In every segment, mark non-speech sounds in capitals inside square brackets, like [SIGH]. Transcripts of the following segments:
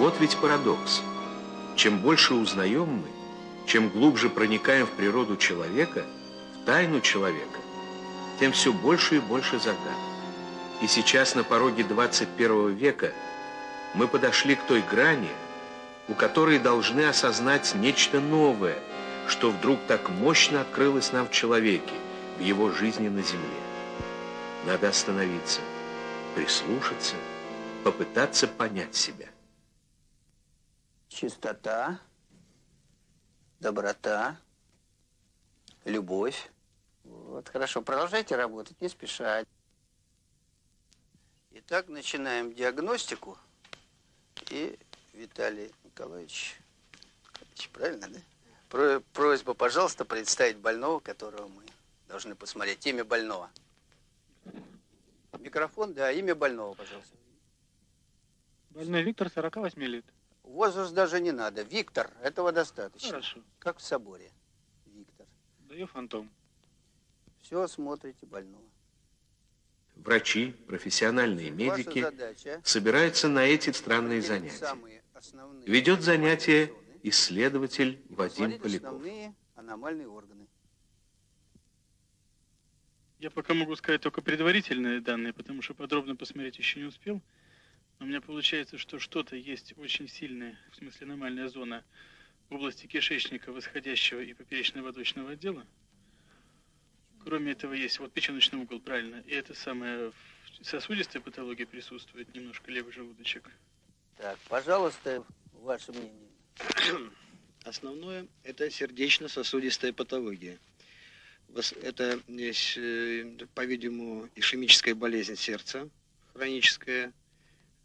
Вот ведь парадокс. Чем больше узнаем мы, чем глубже проникаем в природу человека, в тайну человека, тем все больше и больше загадок. И сейчас на пороге 21 века мы подошли к той грани, у которой должны осознать нечто новое, что вдруг так мощно открылось нам в человеке, в его жизни на земле. Надо остановиться, прислушаться, попытаться понять себя. Чистота, доброта, любовь. Вот, хорошо, продолжайте работать, не спешать. Итак, начинаем диагностику. И Виталий Николаевич, правильно, да? Про, просьба, пожалуйста, представить больного, которого мы должны посмотреть. Имя больного. Микрофон, да, имя больного, пожалуйста. Больной Виктор, 48 лет. Возраст даже не надо. Виктор, этого достаточно. Хорошо. Как в соборе. Виктор. Даю фантом. Все смотрите больного. Врачи, профессиональные медики задача, собираются на эти странные занятия. Ведет занятие исследователь Вадим Поляков. основные аномальные органы. Я пока могу сказать только предварительные данные, потому что подробно посмотреть еще не успел. У меня получается, что что-то есть очень сильное, в смысле аномальная зона в области кишечника, восходящего и поперечно-водочного отдела. Кроме этого есть вот печеночный угол, правильно. И это самое сосудистая патология присутствует, немножко левый желудочек. Так, пожалуйста, ваше мнение. [CLEARS THROAT] Основное – это сердечно-сосудистая патология. Это, э, по-видимому, ишемическая болезнь сердца, хроническая.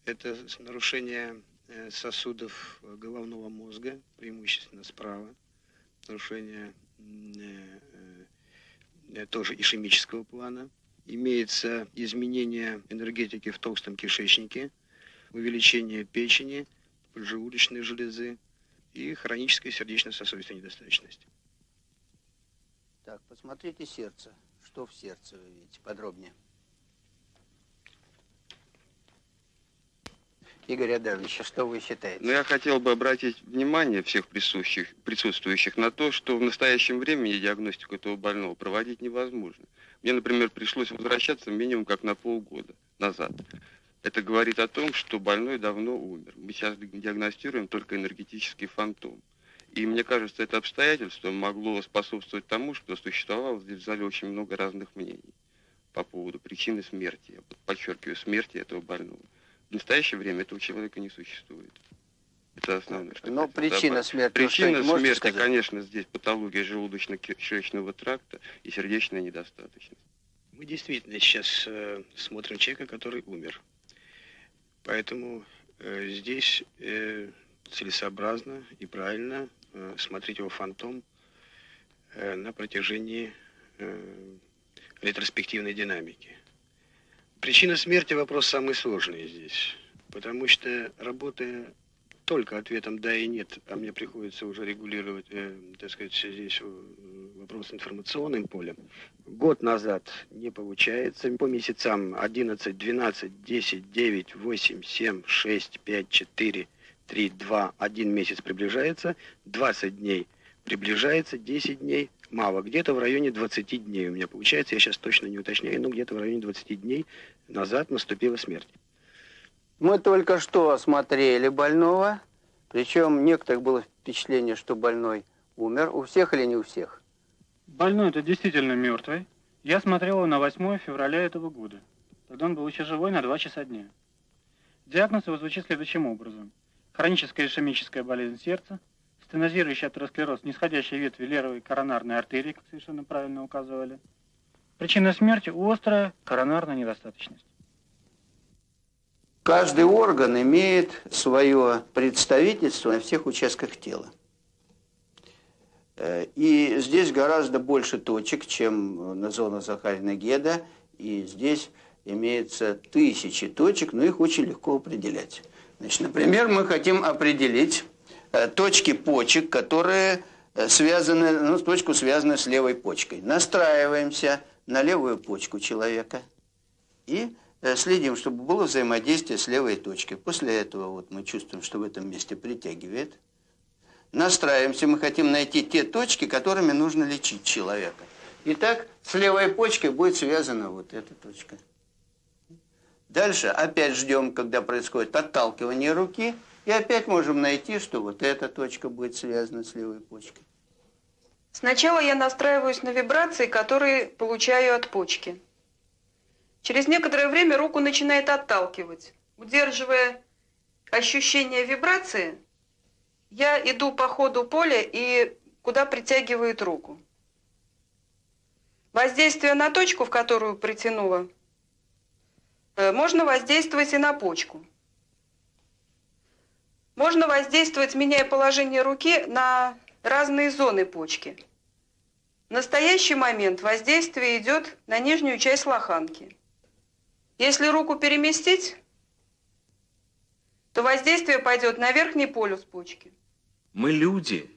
Это нарушение э, сосудов головного мозга, преимущественно справа. Нарушение э, тоже ишемического плана. Имеется изменение энергетики в толстом кишечнике, увеличение печени, поджелудочной железы, и хроническая сердечно-сосудистая недостаточность. Так, посмотрите сердце. Что в сердце вы видите? Подробнее. Игорь Адамович, а что вы считаете? Ну, я хотел бы обратить внимание всех присутствующих, присутствующих на то, что в настоящем времени диагностику этого больного проводить невозможно. Мне, например, пришлось возвращаться минимум как на полгода назад. Это говорит о том, что больной давно умер. Мы сейчас диагностируем только энергетический фантом. И мне кажется, это обстоятельство могло способствовать тому, что существовало здесь в зале очень много разных мнений по поводу причины смерти. Я подчеркиваю, смерти этого больного. В настоящее время этого человека не существует. Это основное. Что Но причина добавить. смерти, Причина смерти, сказать? конечно, здесь патология желудочно-кишечного тракта и сердечная недостаточность. Мы действительно сейчас э, смотрим человека, который умер. Поэтому э, здесь э, целесообразно и правильно э, смотреть его фантом э, на протяжении э, ретроспективной динамики. Причина смерти вопрос самый сложный здесь, потому что работая только ответом «да» и «нет», а мне приходится уже регулировать, э, так сказать, здесь э, вопрос информационным полем. Год назад не получается. По месяцам 11, 12, 10, 9, 8, 7, 6, 5, 4, 3, 2, 1 месяц приближается, 20 дней приближается, 10 дней мало. Где-то в районе 20 дней у меня получается, я сейчас точно не уточняю, но где-то в районе 20 дней назад наступила смерть. Мы только что осмотрели больного, причем некоторых было впечатление, что больной умер. У всех или не у всех? Больной это действительно мертвый. Я смотрел его на 8 февраля этого года. Тогда он был еще живой на 2 часа дня. Диагноз его звучит следующим образом. Хроническая ишемическая болезнь сердца, стенозирующий атеросклероз нисходящей ветви левой коронарной артерии, как совершенно правильно указывали. Причина смерти – острая коронарная недостаточность. Каждый орган имеет свое представительство на всех участках тела. Э, и здесь гораздо больше точек, чем на зона Захарина-Геда. И здесь имеется тысячи точек, но их очень легко определять. Значит, например, мы хотим определить э, точки почек, которые э, связаны, ну, точку связаны с левой почкой. Настраиваемся на левую почку человека и э, следим, чтобы было взаимодействие с левой точкой. После этого вот мы чувствуем, что в этом месте притягивает. Настраиваемся, мы хотим найти те точки, которыми нужно лечить человека. Итак, с левой почкой будет связана вот эта точка. Дальше опять ждем, когда происходит отталкивание руки, и опять можем найти, что вот эта точка будет связана с левой почкой. Сначала я настраиваюсь на вибрации, которые получаю от почки. Через некоторое время руку начинает отталкивать. Удерживая ощущение вибрации, я иду по ходу поля и куда притягивает руку. Воздействие на точку, в которую притянула, э, можно воздействовать и на почку. Можно воздействовать, меняя положение руки, на разные зоны почки. В настоящий момент воздействие идет на нижнюю часть лоханки. Если руку переместить, то воздействие пойдет на верхний полюс почки. Мы люди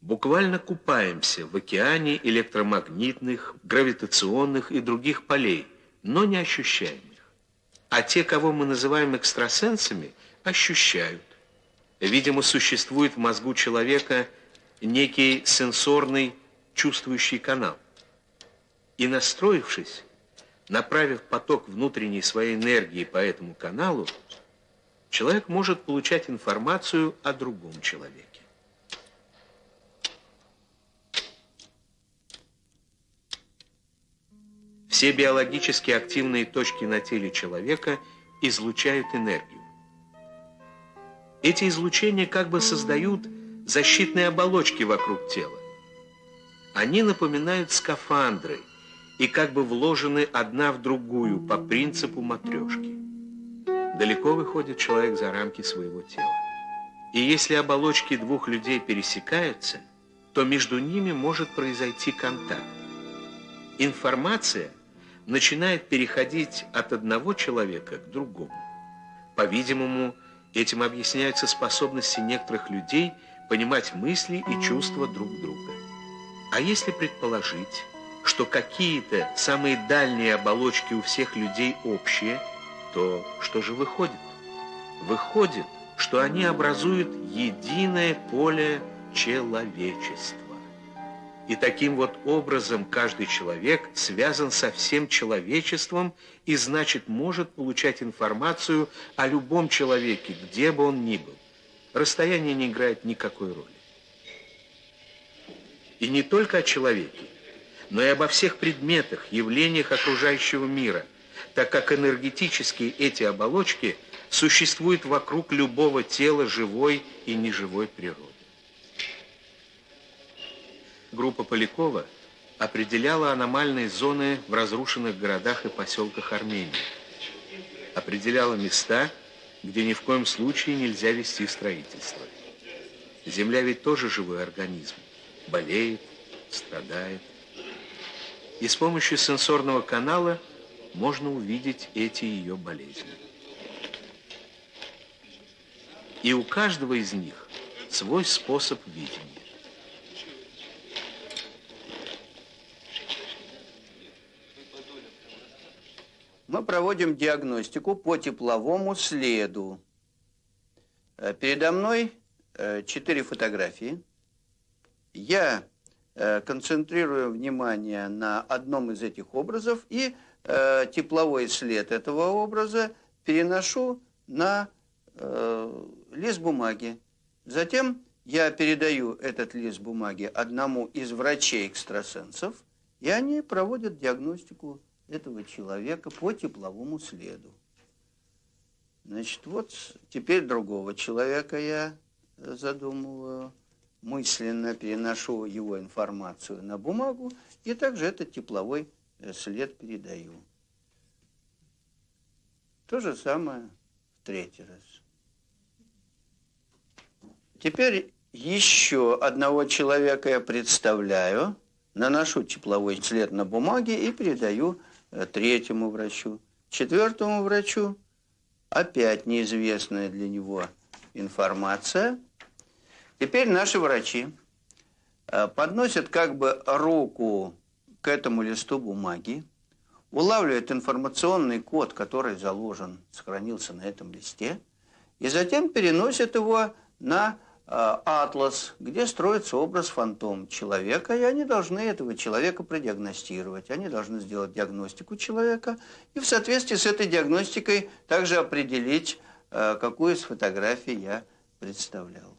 буквально купаемся в океане электромагнитных, гравитационных и других полей, но не ощущаем их. А те, кого мы называем экстрасенсами, ощущают. Видимо, существует в мозгу человека некий сенсорный чувствующий канал. И настроившись, направив поток внутренней своей энергии по этому каналу, человек может получать информацию о другом человеке. Все биологически активные точки на теле человека излучают энергию. Эти излучения как бы создают защитные оболочки вокруг тела. Они напоминают скафандры и как бы вложены одна в другую по принципу матрешки. Далеко выходит человек за рамки своего тела. И если оболочки двух людей пересекаются, то между ними может произойти контакт. Информация начинает переходить от одного человека к другому. По-видимому, этим объясняются способности некоторых людей – понимать мысли и чувства друг друга. А если предположить, что какие-то самые дальние оболочки у всех людей общие, то что же выходит? Выходит, что они образуют единое поле человечества. И таким вот образом каждый человек связан со всем человечеством и, значит, может получать информацию о любом человеке, где бы он ни был расстояние не играет никакой роли. И не только о человеке, но и обо всех предметах, явлениях окружающего мира, так как энергетически эти оболочки существуют вокруг любого тела живой и неживой природы. Группа Полякова определяла аномальные зоны в разрушенных городах и поселках Армении, определяла места, где ни в коем случае нельзя вести строительство. Земля ведь тоже живой организм. Болеет, страдает. И с помощью сенсорного канала можно увидеть эти ее болезни. И у каждого из них свой способ видения. Мы проводим диагностику по тепловому следу. Э, передо мной э, четыре фотографии. Я э, концентрирую внимание на одном из этих образов и тепловой след этого образа переношу на лист бумаги. Затем я передаю этот лист бумаги одному из врачей-экстрасенсов, и они проводят диагностику этого человека по тепловому следу. Значит, вот теперь другого человека я задумываю, мысленно переношу его информацию на бумагу и также этот тепловой э, след передаю. То же самое в третий раз. Теперь еще одного человека я представляю, наношу тепловой след на бумаге и передаю третьему врачу, четвертому врачу опять неизвестная для него информация. Теперь наши врачи э, подносят как бы руку к этому листу бумаги, улавливает информационный код, который заложен, сохранился на этом листе, и затем переносит его на э, атлас, где строится образ фантом человека, и они должны этого человека продиагностировать, они должны сделать диагностику человека и в соответствии с этой диагностикой также определить, э, какую из фотографий я представлял.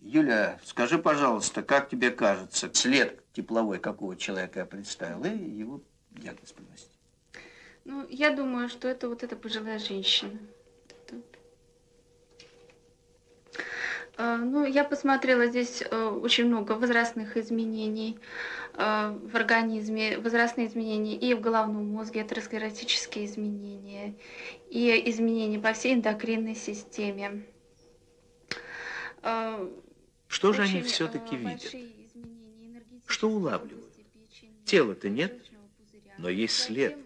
Юля, скажи, пожалуйста, как тебе кажется, след тепловой какого человека я представил, и его диагноз приносить? Ну, я думаю, что это вот эта пожилая женщина. Ну, я посмотрела здесь э, очень много возрастных изменений э, в организме, возрастные изменения и в головном мозге, атеросклеротические изменения, и изменения по всей эндокринной системе. Э, что же они все-таки видят? Что улавливают? Тела-то нет, но есть след.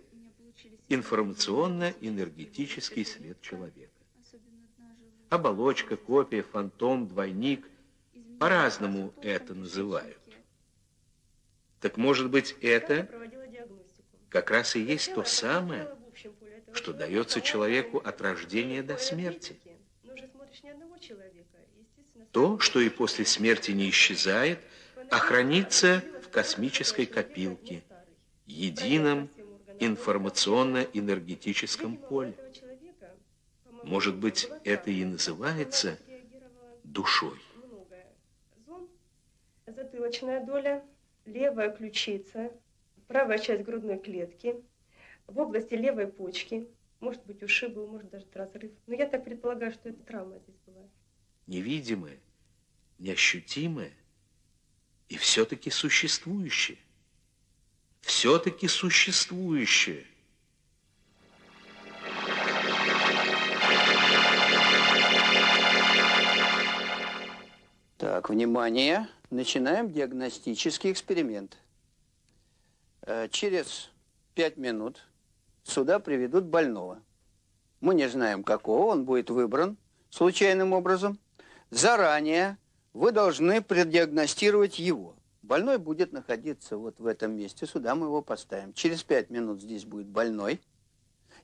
Информационно-энергетический след человека. Оболочка, копия, фантом, двойник. По-разному это называют. Так может быть это как раз и есть то самое, что дается человеку от рождения до смерти. То, что и после смерти не исчезает, а хранится в космической копилке, едином информационно-энергетическом поле. Может быть, это и называется душой. Затылочная доля, левая ключица, правая часть грудной клетки, в области левой почки, может быть, ушиб был, может, даже разрыв. Но я так предполагаю, что это травма здесь была. Невидимое, неощутимое и все-таки существующее. Все-таки существующее. Так, внимание. Начинаем диагностический эксперимент. Э, через пять минут сюда приведут больного. Мы не знаем, какого, он будет выбран случайным образом. Заранее вы должны предиагностировать его. Больной будет находиться вот в этом месте, сюда мы его поставим. Через пять минут здесь будет больной.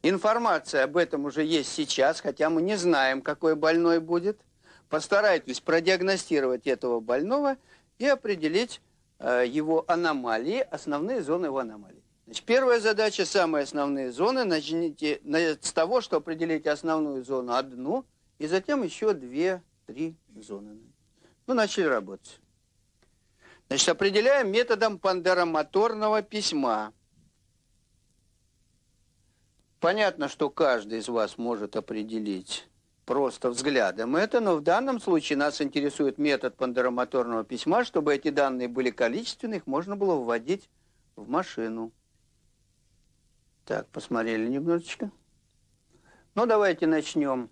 Информация об этом уже есть сейчас, хотя мы не знаем, какой больной будет – Постарайтесь продиагностировать этого больного и определить э, его аномалии, основные зоны его аномалий. Значит, первая задача, самые основные зоны, начните с того, что определите основную зону одну, и затем еще две-три зоны. Ну, начали работать. Значит, определяем методом пандеромоторного письма. Понятно, что каждый из вас может определить просто взглядом это, но в данном случае нас интересует метод пандеромоторного письма, чтобы эти данные были количественные, их можно было вводить в машину. Так, посмотрели немножечко. Ну, давайте начнем.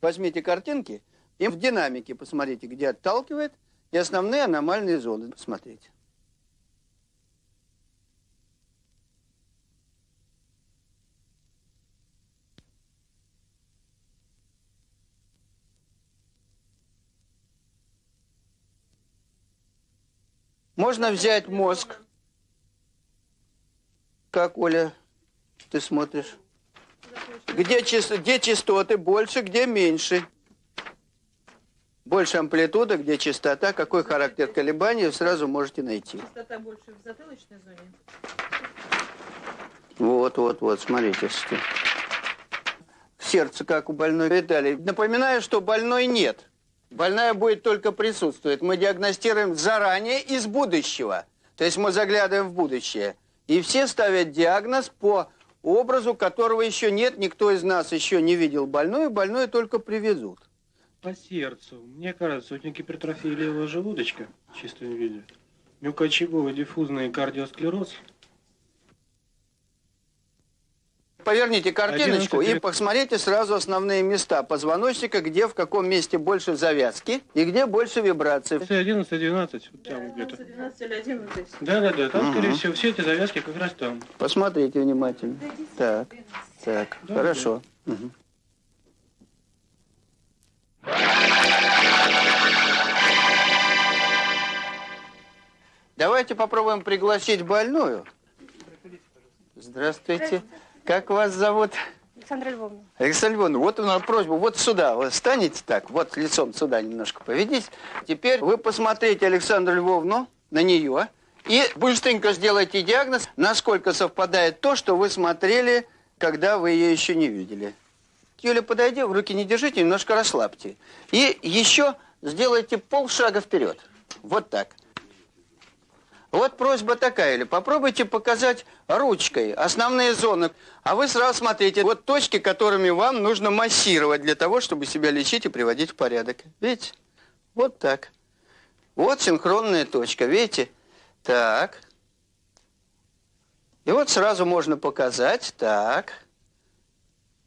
Возьмите картинки и в динамике посмотрите, где отталкивает, и основные аномальные зоны посмотрите. Можно взять мозг. Как, Оля, ты смотришь? Где, где частоты больше, где меньше? Больше амплитуда, где частота, какой характер колебаний, сразу можете найти. Частота больше в затылочной зоне? Вот, вот, вот, смотрите. Сердце как у больной и далее. Напоминаю, что больной нет. Больная будет только присутствовать. Мы диагностируем заранее из будущего. То есть мы заглядываем в будущее. И все ставят диагноз по образу, которого еще нет. Никто из нас еще не видел больную. Больную только привезут. По сердцу. Мне кажется, у него гипертрофия левого желудочка в чистом виде. Мелкоочаговый диффузный кардиосклероз – Поверните картиночку и посмотрите сразу основные места позвоночника, где в каком месте больше завязки и где больше вибраций. 11, 12, вот там где-то. 12 или 11. Да, да, да, там, угу. скорее всего, все эти завязки как раз там. Посмотрите внимательно. Так, так, да, хорошо. Да. Угу. Давайте попробуем пригласить больную Здравствуйте. Как вас зовут? Александра Львовна. Александра Львовна, вот у нас просьба, вот сюда, вы станете так, вот лицом сюда немножко поведите. Теперь вы посмотрите Александру Львовну, на нее, и быстренько сделайте диагноз, насколько совпадает то, что вы смотрели, когда вы ее еще не видели. Юля, подойди, в руки не держите, немножко расслабьте. И еще сделайте полшага вперед. Вот так. Вот просьба такая, или попробуйте показать ручкой основные зоны. А вы сразу смотрите, вот точки, которыми вам нужно массировать для того, чтобы себя лечить и приводить в порядок. Видите? Вот так. Вот синхронная точка, видите? Так. И вот сразу можно показать, так.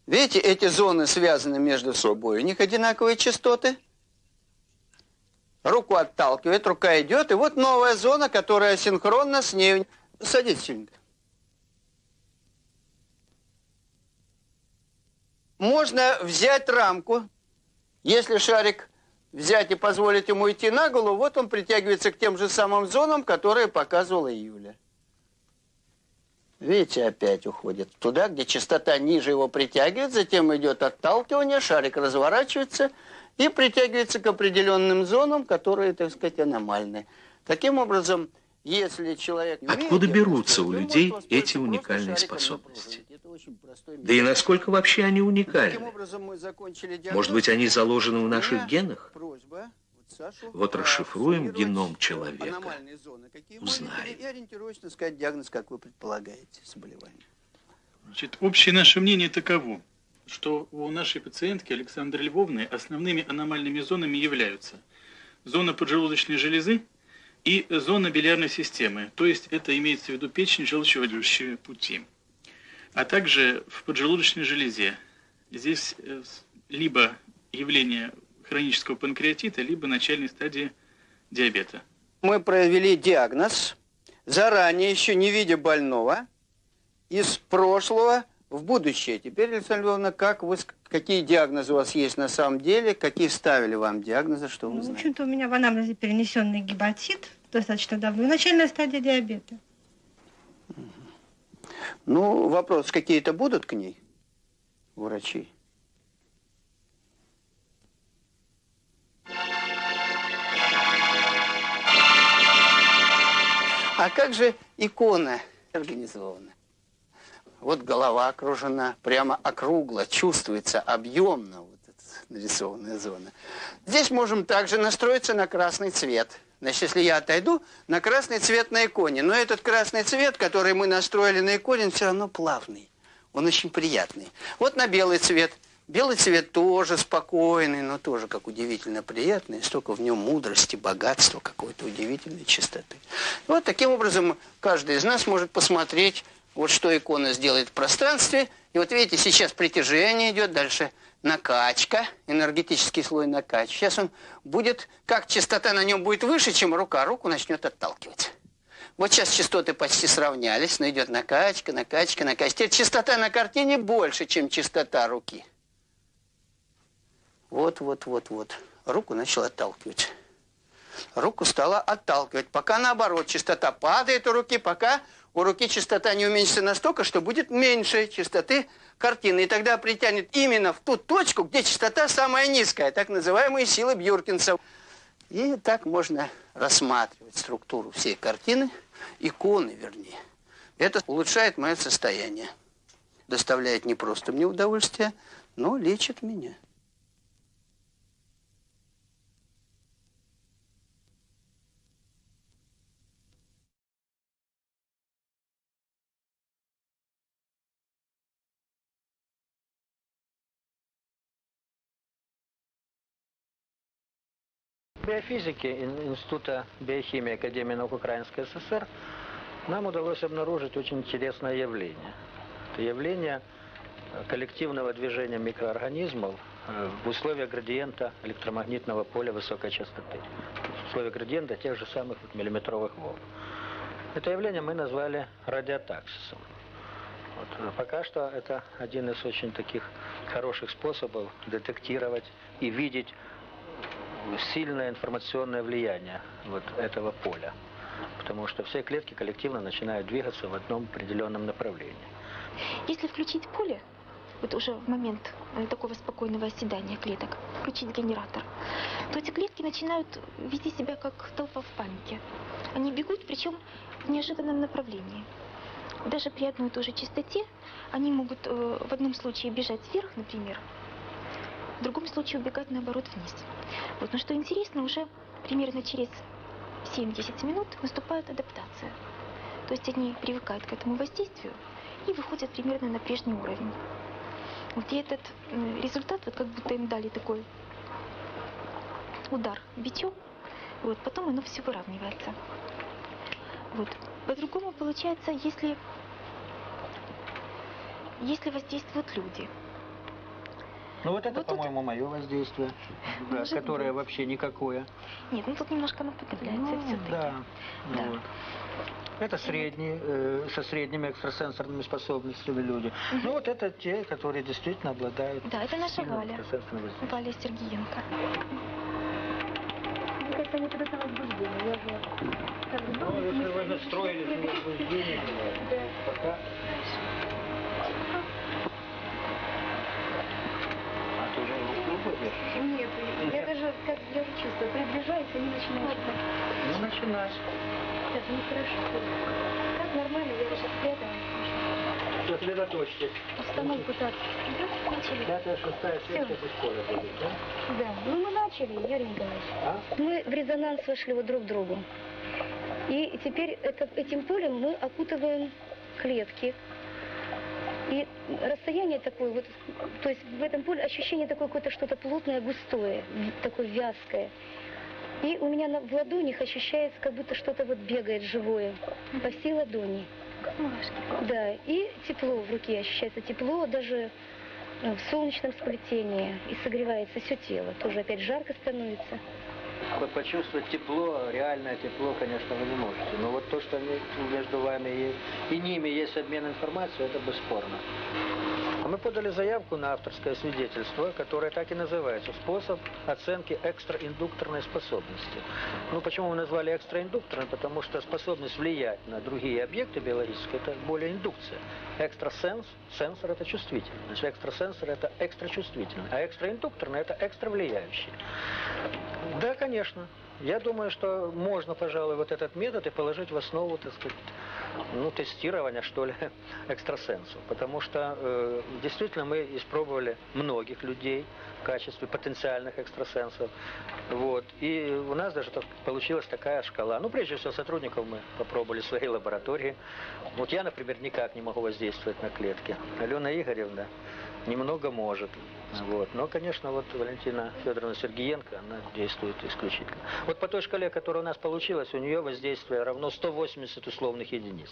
Видите, эти зоны связаны между собой, у них одинаковые частоты. Руку отталкивает, рука идет, и вот новая зона, которая синхронна с ней. Садитесь сильненько. Можно взять рамку, если шарик взять и позволить ему идти на голову, вот он притягивается к тем же самым зонам, которые показывала Юля. Видите, опять уходит туда, где частота ниже его притягивает, затем идет отталкивание, шарик разворачивается и притягивается к определенным зонам, которые, так сказать, аномальны. Таким образом, если человек... Откуда берутся у людей эти уникальные способности? Да и насколько вообще они уникальны? Может быть, они заложены в наших генах? Вот расшифруем геном человека, узнаем. И ориентировочно сказать диагноз, как вы предполагаете, заболевание. Значит, общее наше мнение таково, что у нашей пациентки Александры Львовны основными аномальными зонами являются зона поджелудочной железы и зона билиарной системы, то есть это имеется в виду печень, желчевыводящие пути, а также в поджелудочной железе. Здесь э, либо явление хронического панкреатита, либо начальной стадии диабета. Мы провели диагноз, заранее еще не видя больного, из прошлого в будущее. Теперь, Александра Львовна, как вы, какие диагнозы у вас есть на самом деле, какие ставили вам диагнозы, что вы ну, знаете? В общем-то, у меня в анамнезе перенесенный гепатит достаточно давно, и начальная стадия диабета. Ну, вопрос, какие-то будут к ней у врачей? А как же икона организована? Вот голова окружена, прямо округло, чувствуется объемно вот эта нарисованная зона. Здесь можем также настроиться на красный цвет. Значит, если я отойду, на красный цвет на иконе. Но этот красный цвет, который мы настроили на иконе, он все равно плавный. Он очень приятный. Вот на белый цвет – Белый цвет тоже спокойный, но тоже как удивительно приятный. Столько в нем мудрости, богатства, какой-то удивительной чистоты. Вот таким образом каждый из нас может посмотреть, вот что икона сделает в пространстве. И вот видите, сейчас притяжение идет, дальше накачка, энергетический слой накач. Сейчас он будет, как частота на нем будет выше, чем рука, руку начнет отталкивать. Вот сейчас частоты почти сравнялись, но идет накачка, накачка, накачка. Теперь частота на картине больше, чем частота руки. Вот, вот, вот, вот. Руку начал отталкивать. Руку стала отталкивать. Пока наоборот, частота падает у руки, пока у руки частота не уменьшится настолько, что будет меньше частоты картины. И тогда притянет именно в ту точку, где частота самая низкая, так называемые силы Бьюркинса. И так можно рассматривать структуру всей картины, иконы вернее. Это улучшает мое состояние. Доставляет не просто мне удовольствие, но лечит меня. Биофизики Института биохимии Академии наук Украинской ССР нам удалось обнаружить очень интересное явление. Это явление коллективного движения микроорганизмов э, в условиях градиента электромагнитного поля высокой частоты. В условиях градиента тех же самых миллиметровых волн. Это явление мы назвали радиотаксисом. Вот. Пока что это один из очень таких хороших способов детектировать и видеть сильное информационное влияние вот этого поля. потому что все клетки коллективно начинают двигаться в одном определенном направлении. Если включить поле, вот уже в момент э, такого спокойного оседания клеток, включить генератор, то эти клетки начинают вести себя как толпа в панике. Они бегут, причем в неожиданном направлении. Даже при одной и той же частоте они могут э, в одном случае бежать вверх, например, в другом случае убегать наоборот вниз. Вот. Но что интересно, уже примерно через 7-10 минут наступает адаптация. То есть они привыкают к этому воздействию и выходят примерно на прежний уровень. Вот и этот э, результат, вот как будто им дали такой удар бичом, вот, потом оно все выравнивается. Вот. По-другому получается, если, если воздействуют люди. Ну вот это, вот по-моему, тут... мое воздействие, [LAUGHS] да, которое быть. вообще никакое. Нет, ну тут немножко оно подавляется ну, все-таки. Да, да. Вот. Это средние, э, со средними экстрасенсорными способностями люди. Угу. Ну вот это те, которые действительно обладают... Да, это наша Валя. Валя Сергеенко. Мне кажется, они тогда возбуждения. Я же... Ну, если вы настроились на возбуждение, пока... руку держишь? Нет, я даже как я чувствую, приближаюсь, они начинают... Ну, начинай. Это нехорошо. Как нормально, я уже спряталась. Сосредоточьтесь. Установку так. Да, начали. Пятая, шестая, сетка без поля будет, да? Да. Ну мы начали, Юрий Николаевич. А? Мы в резонанс вошли вот друг к другу. И теперь это, этим полем мы окутываем клетки. И расстояние такое вот, то есть в этом поле ощущение такое какое-то что-то плотное, густое, такое вязкое. И у меня на, в ладонях ощущается, как будто что-то вот бегает живое по всей ладони. Да, и тепло в руке ощущается, тепло даже э, в солнечном сплетении. И согревается все тело. Тоже опять жарко становится. Почувствовать тепло, реальное тепло, конечно, вы не можете. Но вот то, что между вами и, и ними есть обмен информацией, это бесспорно. А мы подали заявку на авторское свидетельство, которое так и называется «Способ оценки экстраиндукторной способности». Ну, почему мы назвали экстраиндукторной? Потому что способность влиять на другие объекты биологические – это более индукция. Экстрасенс, сенсор – это чувствительный. Значит, экстрасенсор – это экстрачувствительный. А экстраиндукторный – это экстравлияющий. Да, конечно. Я думаю, что можно, пожалуй, вот этот метод и положить в основу, так сказать, ну, тестирования, что ли, [LAUGHS] экстрасенсов. Потому что э, действительно мы испробовали многих людей в качестве потенциальных экстрасенсов. Вот. И у нас даже так, получилась такая шкала. Ну, прежде всего, сотрудников мы попробовали в своей лаборатории. Вот я, например, никак не могу воздействовать на клетки. Алена Игоревна немного может. Вот. Но, конечно, вот Валентина Федоровна Сергеенко, она действует исключительно. Вот по той шкале, которая у нас получилась, у нее воздействие равно 180 условных единиц.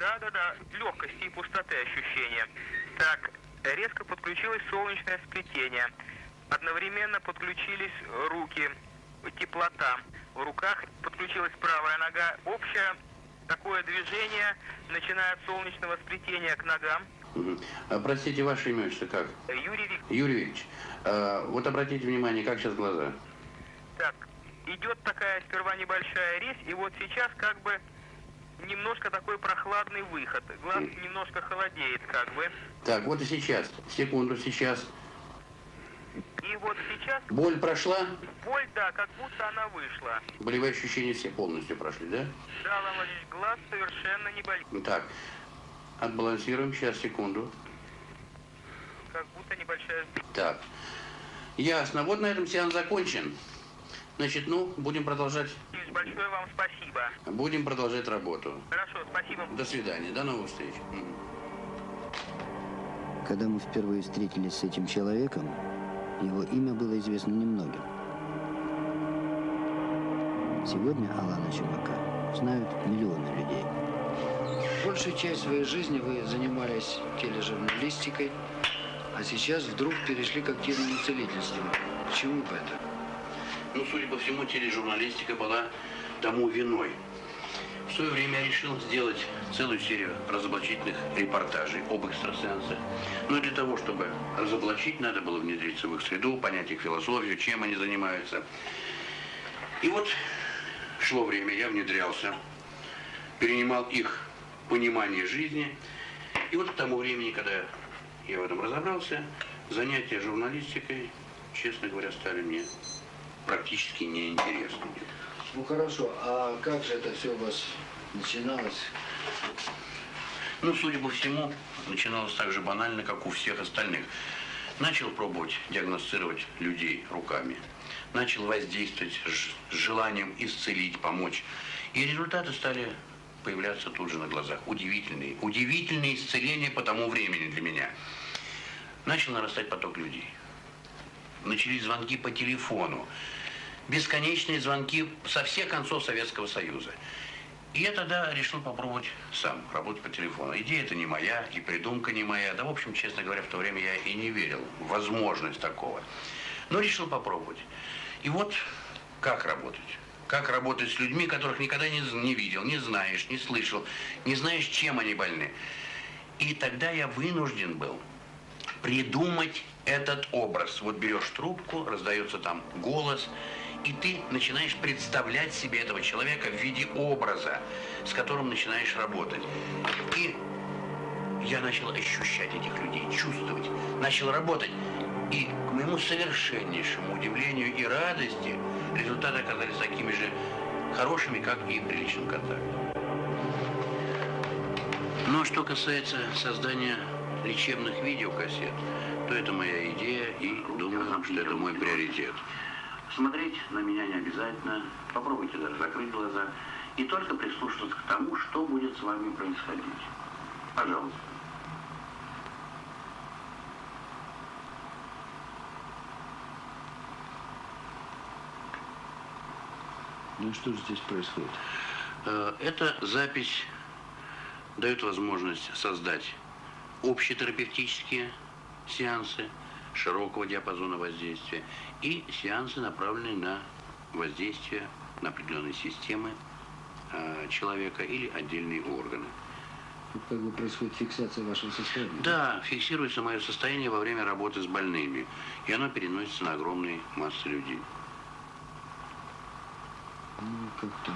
Да-да-да, легкости и пустоты ощущения. Так, резко подключилось солнечное сплетение. Одновременно подключились руки, теплота. В руках подключилась правая нога. Общее такое движение, начиная от солнечного сплетения к ногам. Угу. простите, ваше имя что как? Юрий Викторович. Юрий Викторович, а, вот обратите внимание, как сейчас глаза? Так, идет такая сперва небольшая резь, и вот сейчас как бы немножко такой прохладный выход. Глаз немножко холодеет как бы. Так, вот и сейчас. Секунду, сейчас. И вот сейчас Боль прошла? боль, да, как будто она вышла. Болевые ощущения все полностью прошли, да? Да, Алан Владимирович, глаз совершенно не болит. Так, отбалансируем. Сейчас, секунду. Как будто небольшая... Так, ясно. Вот на этом сеанс закончен. Значит, ну, будем продолжать, Большое вам спасибо. будем продолжать работу. Хорошо, спасибо. До свидания, до новых встреч. Когда мы впервые встретились с этим человеком, его имя было известно немногим. Сегодня Алана Чумака знают миллионы людей. Большую часть своей жизни вы занимались тележурналистикой, а сейчас вдруг перешли к активному целительству. Почему бы это? Ну, судя по всему, тележурналистика была тому виной. В свое время я решил сделать целую серию разоблачительных репортажей об экстрасенсах. Но для того, чтобы разоблачить, надо было внедриться в их среду, понять их философию, чем они занимаются. И вот шло время, я внедрялся, перенимал их понимание жизни. И вот к тому времени, когда я в этом разобрался, занятия журналистикой, честно говоря, стали мне практически неинтересными. Ну хорошо, а как же это все у вас начиналось? Ну, судя по всему, начиналось так же банально, как у всех остальных. Начал пробовать диагностировать людей руками. Начал воздействовать с желанием исцелить, помочь. И результаты стали появляться тут же на глазах. Удивительные. Удивительные исцеления по тому времени для меня. Начал нарастать поток людей. Начались звонки по телефону. Бесконечные звонки со всех концов Советского Союза. И я тогда решил попробовать сам работать по телефону. Идея это не моя, и придумка не моя. Да, в общем, честно говоря, в то время я и не верил в возможность такого. Но решил попробовать. И вот как работать. Как работать с людьми, которых никогда не, не видел, не знаешь, не слышал, не знаешь, чем они больны. И тогда я вынужден был придумать этот образ. Вот берешь трубку, раздается там голос, и ты начинаешь представлять себе этого человека в виде образа, с которым начинаешь работать. И я начал ощущать этих людей, чувствовать, начал работать. И к моему совершеннейшему удивлению и радости результаты оказались такими же хорошими, как и при личном контакте. Но что касается создания лечебных видеокассет, то это моя идея и думаю, что это мой приоритет. Смотреть на меня не обязательно, попробуйте даже закрыть глаза и только прислушаться к тому, что будет с вами происходить. Пожалуйста. Ну и что же здесь происходит? Э, Эта запись дает возможность создать общетерапевтические сеансы широкого диапазона воздействия и сеансы, направленные на воздействие на определенные системы э, человека или отдельные органы. Как бы происходит фиксация вашего состояния. Да, фиксируется мое состояние во время работы с больными, и оно переносится на огромные массы людей. Ну, как там,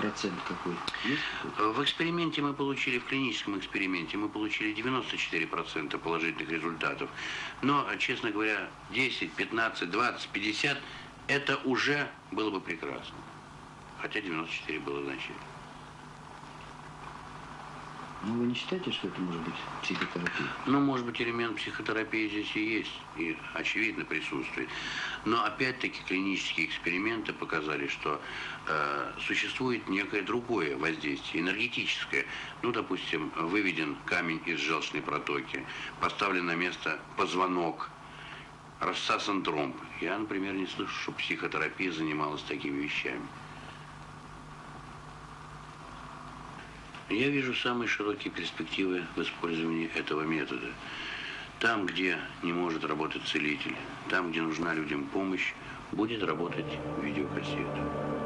процент какой? В эксперименте мы получили, в клиническом эксперименте мы получили 94% положительных результатов. Но, честно говоря, 10, 15, 20, 50 это уже было бы прекрасно. Хотя 94 было значительно. Ну, вы не считаете, что это может быть психотерапия? Ну, может быть, элемент психотерапии здесь и есть, и очевидно присутствует. Но опять-таки клинические эксперименты показали, что э, существует некое другое воздействие, энергетическое. Ну, допустим, выведен камень из желчной протоки, поставлен на место позвонок, рассасан тромб. Я, например, не слышу, что психотерапия занималась такими вещами. Я вижу самые широкие перспективы в использовании этого метода. Там, где не может работать целитель, там, где нужна людям помощь, будет работать видеокассета.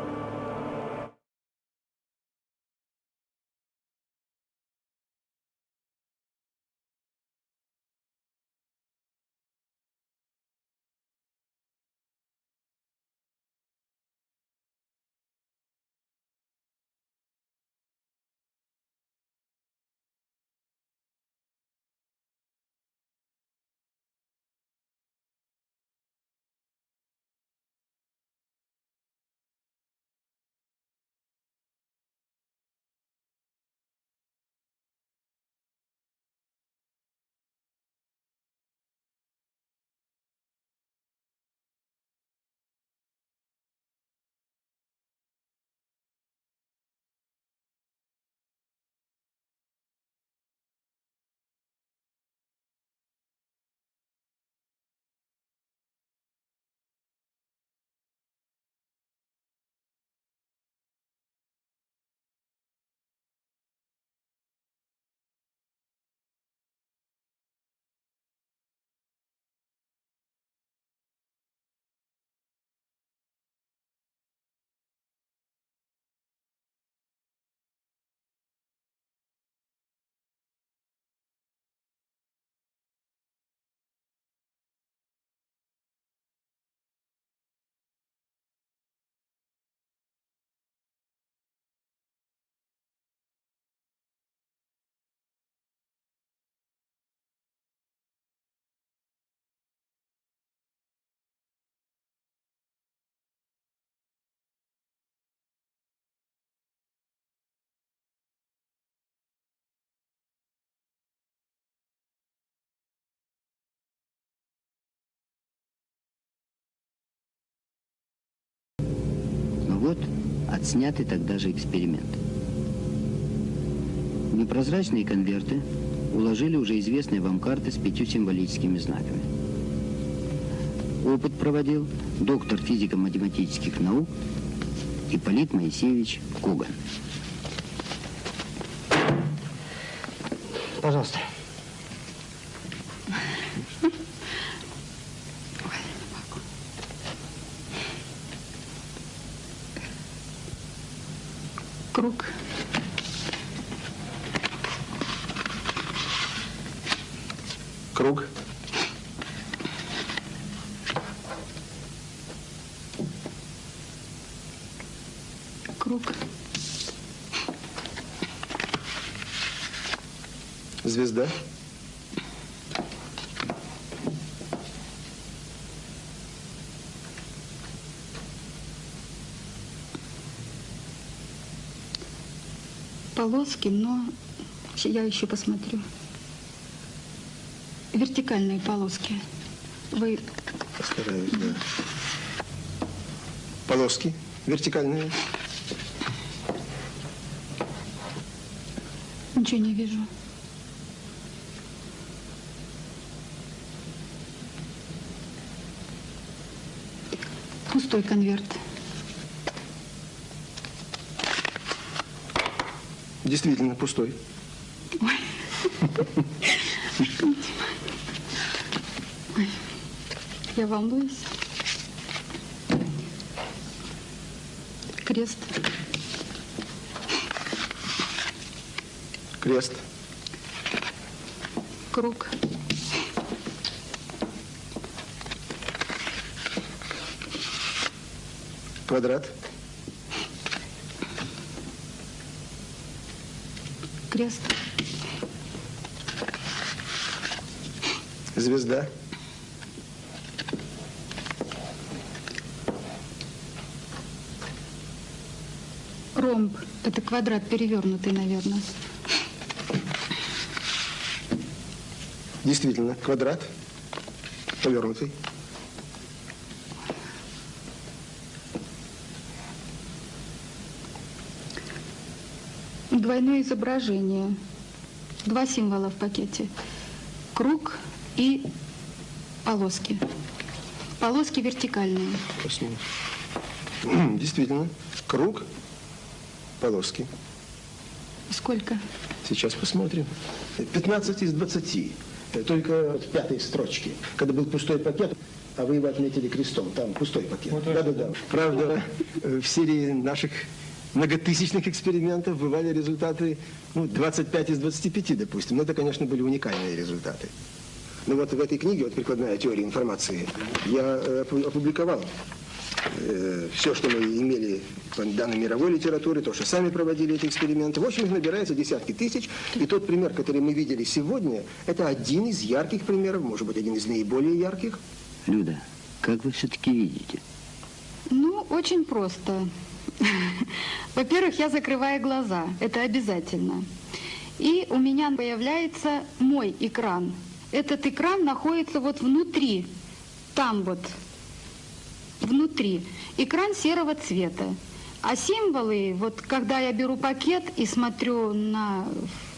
Отснятый тогда же эксперимент. В непрозрачные конверты уложили уже известные вам карты с пятью символическими знаками. Опыт проводил доктор физико-математических наук Ипполит Моисеевич Коган. Пожалуйста. Круг. Круг. Круг. Звезда. Полоски, но я еще посмотрю. Вертикальные полоски. Вы Постараюсь, да. Полоски вертикальные. ничего не вижу. Пустой конверт. Действительно, пустой. Ой, я волнуюсь. Крест. Крест. Круг. Квадрат. Крест. Звезда. Ромб. Это квадрат перевернутый, наверное. Действительно, квадрат. Повернутый. Двойное изображение. Два символа в пакете. Круг и полоски. Полоски вертикальные. [CLEARS THROAT] Действительно, круг, полоски. Сколько? Сейчас посмотрим. 15 из 20. Только в пятой строчке. Когда был пустой пакет, а вы его отметили крестом. Там пустой пакет. Да-да-да. Правда, э, в серии наших многотысячных экспериментов бывали результаты ну, 25 из 25, допустим. Но это, конечно, были уникальные результаты. Но вот в этой книге, вот «Прикладная теория информации», я э, опубликовал э, все, что мы имели по данной мировой литературы, то, что сами проводили эти эксперименты. В общем, их набирается десятки тысяч. И тот пример, который мы видели сегодня, это один из ярких примеров, может быть, один из наиболее ярких. Люда, как вы все-таки видите? Ну, очень просто. [LAUGHS] Во-первых, я закрываю глаза. Это обязательно. И у меня появляется мой экран. Этот экран находится вот внутри, там вот, внутри. Экран серого цвета. А символы, вот когда я беру пакет и смотрю на,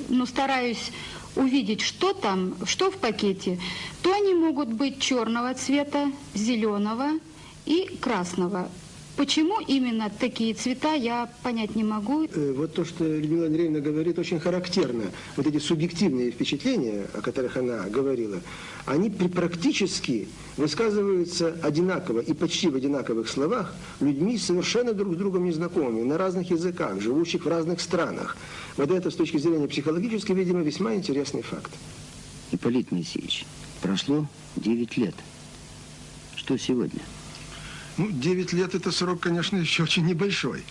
ну, стараюсь увидеть, что там, что в пакете, то они могут быть черного цвета, зеленого и красного. Почему именно такие цвета, я понять не могу. Э, Вот то, что Людмила Андреевна говорит, очень характерно. Вот эти субъективные впечатления, о которых она говорила, они практически высказываются одинаково и почти в одинаковых словах людьми совершенно друг с другом незнакомыми, на разных языках, живущих в разных странах. Вот это с точки зрения психологической, видимо, весьма интересный факт. Ипполит Моисеевич, прошло 9 лет. Что сегодня? Ну, 9 лет – это срок, конечно, еще очень небольшой.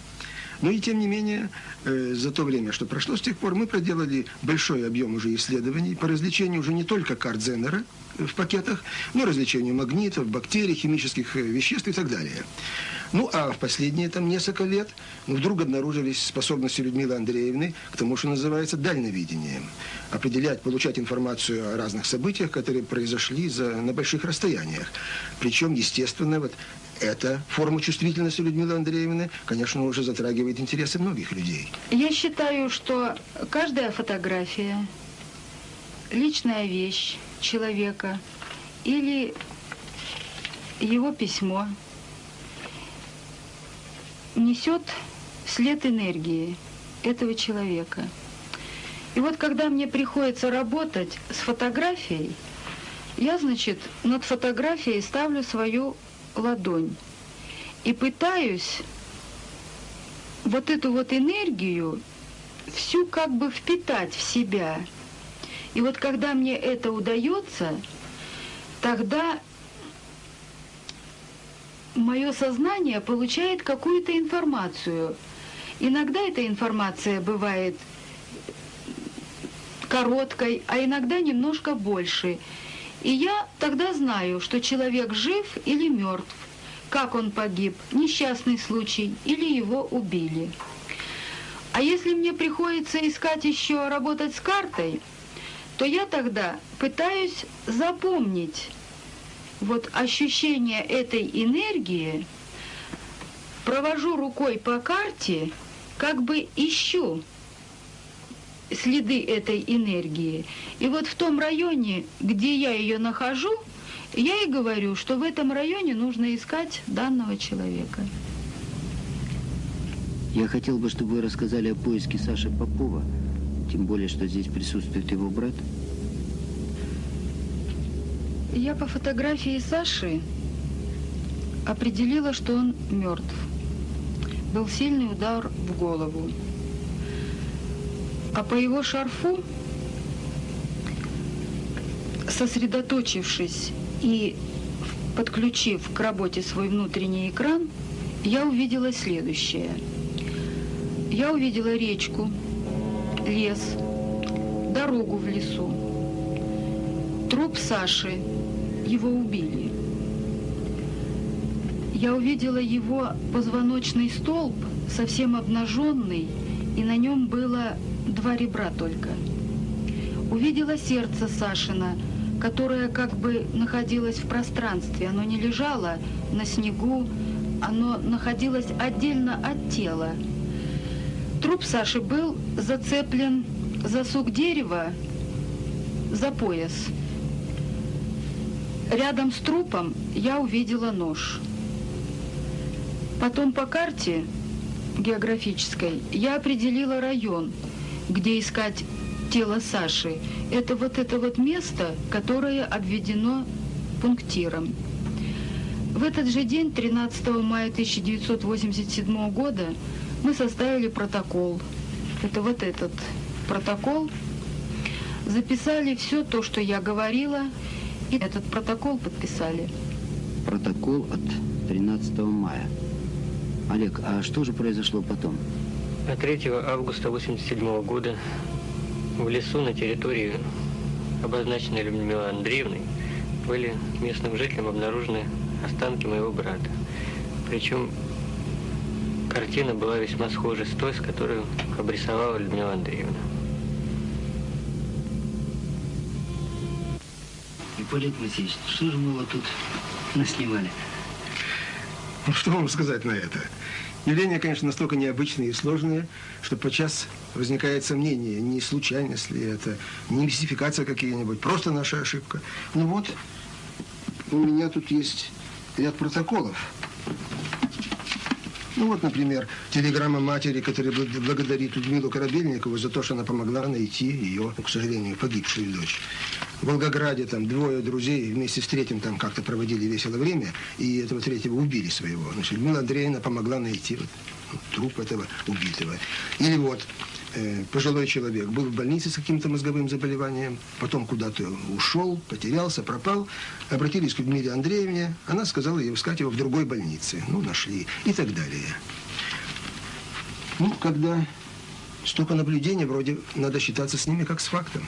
Но и тем не менее, э, за то время, что прошло с тех пор, мы проделали большой объем уже исследований по развлечению уже не только карт Зеннера, в пакетах, ну, различению магнитов, бактерий, химических э, веществ и так далее. Ну, а в последние там несколько лет ну, вдруг обнаружились способности Людмилы Андреевны к тому, что называется дальновидением. Определять, получать информацию о разных событиях, которые произошли за, на больших расстояниях. Причем, естественно, вот эта форма чувствительности Людмилы Андреевны, конечно, уже затрагивает интересы многих людей. Я считаю, что каждая фотография, личная вещь человека или его письмо несет след энергии этого человека. И вот когда мне приходится работать с фотографией, я, значит, над фотографией ставлю свою ладонь и пытаюсь вот эту вот энергию всю как бы впитать в себя. И вот когда мне это удается, тогда мое сознание получает какую-то информацию. Иногда эта информация бывает короткой, а иногда немножко больше. И я тогда знаю, что человек жив или мертв, как он погиб, несчастный случай или его убили. А если мне приходится искать еще работать с картой, то я тогда пытаюсь запомнить вот ощущение этой энергии, провожу рукой по карте, как бы ищу следы этой энергии. И вот в том районе, где я ее нахожу, я и говорю, что в этом районе нужно искать данного человека. Я хотел бы, чтобы вы рассказали о поиске Саши Попова, тем более, что здесь присутствует его брат. Я по фотографии Саши определила, что он мертв. Был сильный удар в голову. А по его шарфу, сосредоточившись и подключив к работе свой внутренний экран, я увидела следующее. Я увидела речку, лес, дорогу в лесу, труп Саши, его убили. Я увидела его позвоночный столб, совсем обнаженный, и на нем было два ребра только. Увидела сердце Сашина, которое как бы находилось в пространстве. Оно не лежало на снегу, оно находилось отдельно от тела. Труп Саши был зацеплен за сук дерева за пояс. Рядом с трупом я увидела нож. Потом по карте географической я определила район, где искать тело Саши. Это вот это вот место, которое обведено пунктиром. В этот же день, 13 мая 1987 года, мы составили протокол. Это вот этот протокол. Записали все то, что я говорила, и этот протокол подписали. Протокол от 13 мая. Олег, а что же произошло потом? 3 августа 1987 года в лесу на территории, обозначенной Людмилой Андреевной, были местным жителям обнаружены останки моего брата. Причем картина была весьма схожа с той, с которой обрисовала Людмила Андреевна. Ипполит Васильевич, что же мы вот тут наснимали? Ну, что вам сказать на это? Явления, конечно, настолько необычные и сложные, что подчас возникает сомнение, не случайность ли это, не мистификация какие-нибудь, просто наша ошибка. Ну вот, у меня тут есть ряд протоколов. Ну вот, например, телеграмма матери, которая благодарит Людмилу Корабельникову за то, что она помогла найти ее, к сожалению, погибшую дочь. Волгограде там двое друзей вместе с третьим там как-то проводили весело время, и этого третьего убили своего. Значит, Людмила Андреевна помогла найти вот, труп этого убитого. Или вот э, пожилой человек был в больнице с каким-то мозговым заболеванием, потом куда-то ушел, потерялся, пропал. Обратились к Людмиле Андреевне, она сказала ей искать его в другой больнице. Ну, нашли и так далее. Ну, когда столько наблюдений, вроде надо считаться с ними как с фактом.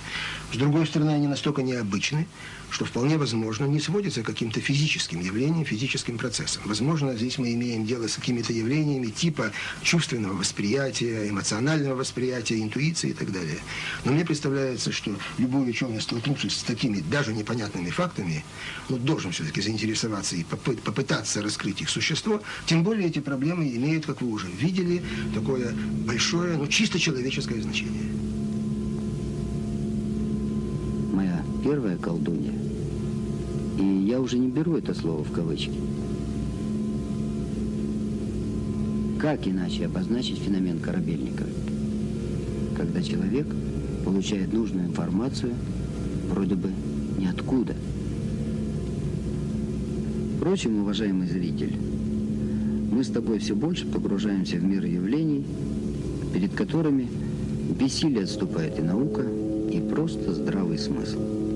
С другой стороны, они настолько необычны, что вполне возможно не сводится к каким-то физическим явлениям, физическим процессам. Возможно, здесь мы имеем дело с какими-то явлениями типа чувственного восприятия, эмоционального восприятия, интуиции и так далее. Но мне представляется, что любой ученый, столкнувшись с такими даже непонятными фактами, ну, должен все-таки заинтересоваться и попытаться раскрыть их существо. Тем более эти проблемы имеют, как вы уже видели, такое большое, ну, чисто человеческое значение. Моя первая колдунья, и я уже не беру это слово в кавычки, как иначе обозначить феномен корабельника? Когда человек получает нужную информацию вроде бы ниоткуда. Впрочем, уважаемый зритель, мы с тобой все больше погружаемся в мир явлений, перед которыми бессилие отступает и наука, и просто здравый смысл.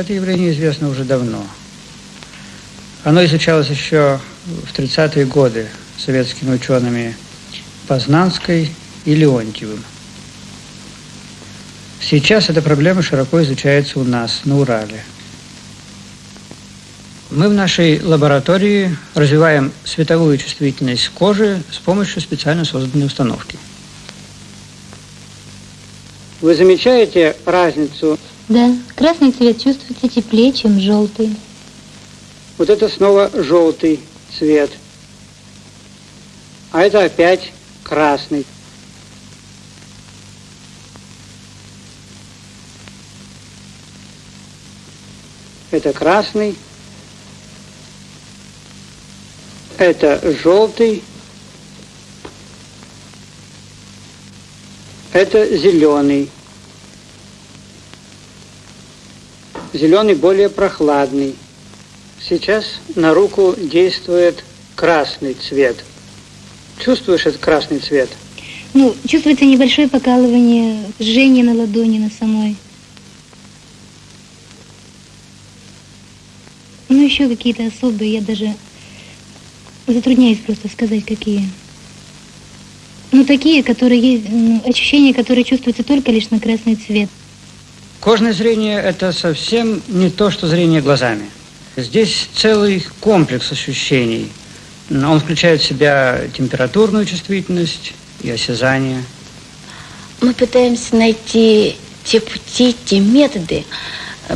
Это явление известно уже давно. Оно изучалось еще в 30-е годы советскими учеными Познанской и Леонтьевым. Сейчас эта проблема широко изучается у нас, на Урале. Мы в нашей лаборатории развиваем световую чувствительность кожи с помощью специально созданной установки. Вы замечаете разницу? Да, красный цвет чувствуется теплее, чем желтый. Вот это снова желтый цвет. А это опять красный. Это красный. Это желтый. Это зеленый. Зеленый более прохладный. Сейчас на руку действует красный цвет. Чувствуешь этот красный цвет? Ну, чувствуется небольшое покалывание, жжение на ладони, на самой. Ну, еще какие-то особые, я даже затрудняюсь просто сказать, какие. Ну, такие, которые есть, ну, ощущения, которые чувствуются только лишь на красный цвет. Кожное зрение – это совсем не то, что зрение глазами. Здесь целый комплекс ощущений. Он включает в себя температурную чувствительность и осязание. Мы пытаемся найти те пути, те методы,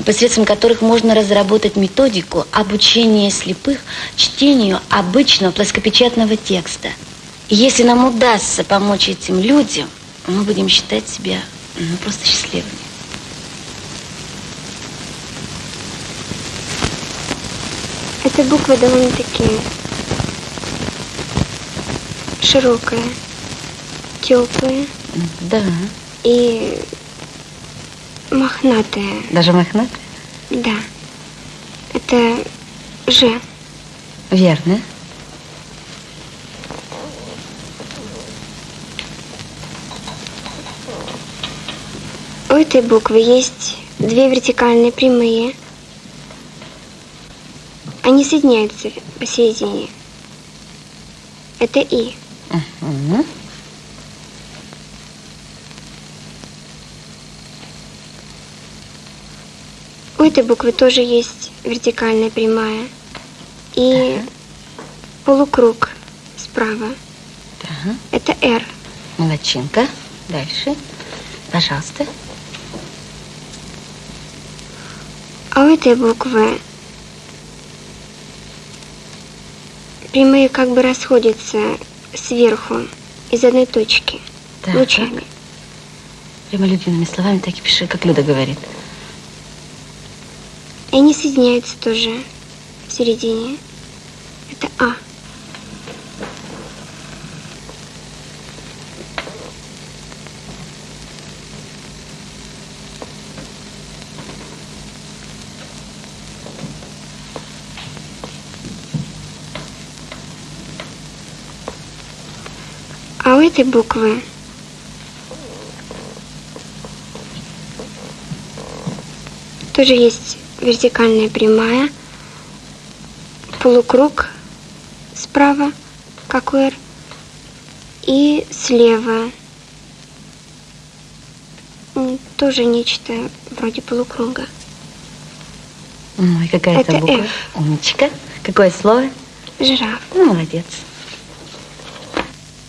посредством которых можно разработать методику обучения слепых чтению обычного плоскопечатного текста. И если нам удастся помочь этим людям, мы будем считать себя ну, просто счастливыми. Эта буква довольно-таки широкая, теплая. Да. И мохнатая. Даже мохнатая? Да. Это Ж. Верно. У этой буквы есть две вертикальные прямые. Они соединяются посередине. Это И. Угу. У этой буквы тоже есть вертикальная прямая и ага. полукруг справа. Ага. Это R. Молодчинка. Дальше. Пожалуйста. А у этой буквы прямые как бы расходятся сверху из одной точки так, лучами. Так. Прямо любимыми словами так и пиши, как Люда говорит. И они соединяются тоже в середине. Это А. этой буквы тоже есть вертикальная прямая, полукруг справа, как у R, и слева тоже нечто вроде полукруга. Ой, какая это буква? F. Умничка. Какое слово? Жираф. Ну, молодец.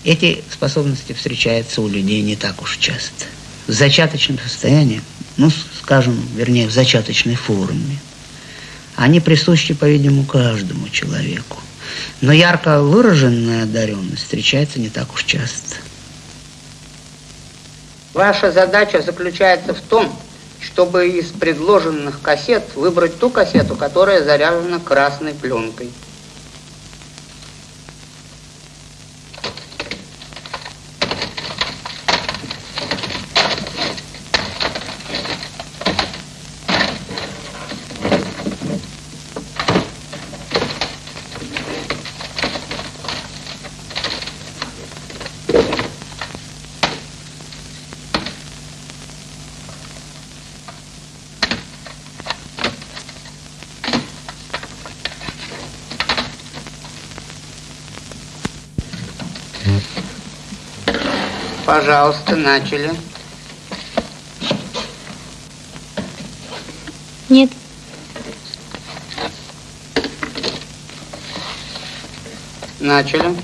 Эти способности встречаются у людей не так уж часто. В зачаточном состоянии, ну, скажем, вернее, в зачаточной форме, они присущи, по-видимому, каждому человеку. Но ярко выраженная одаренность встречается не так уж часто. Ваша задача заключается в том, чтобы из предложенных кассет выбрать ту кассету, которая заряжена красной пленкой. Пожалуйста, начали. Нет. Начали.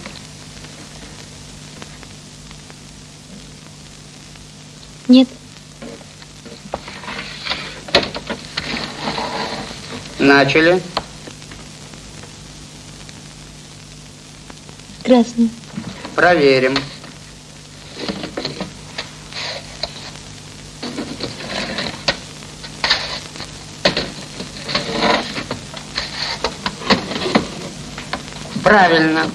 Нет. Начали. Красный. Проверим. Правильно.